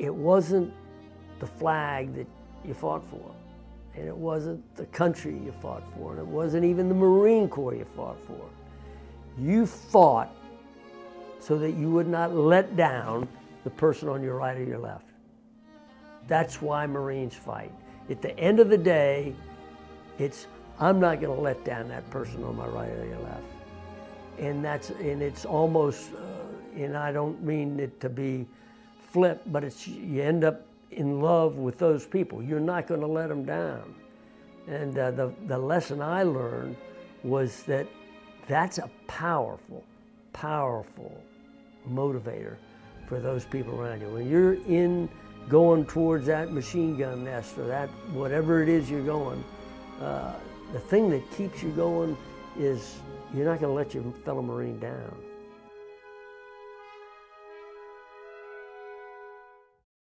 it wasn't the flag that you fought for, and it wasn't the country you fought for, and it wasn't even the Marine Corps you fought for. You fought so that you would not let down the person on your right or your left. That's why Marines fight. At the end of the day, it's I'm not going to let down that person on my right or your left. And that's and it's almost, uh, and I don't mean it to be flip, but it's you end up in love with those people. You're not going to let them down. And uh, the the lesson I learned was that that's a powerful, powerful motivator for those people around you. When you're in going towards that machine gun nest or that whatever it is you're going, uh, the thing that keeps you going is you're not going to let your fellow Marine down.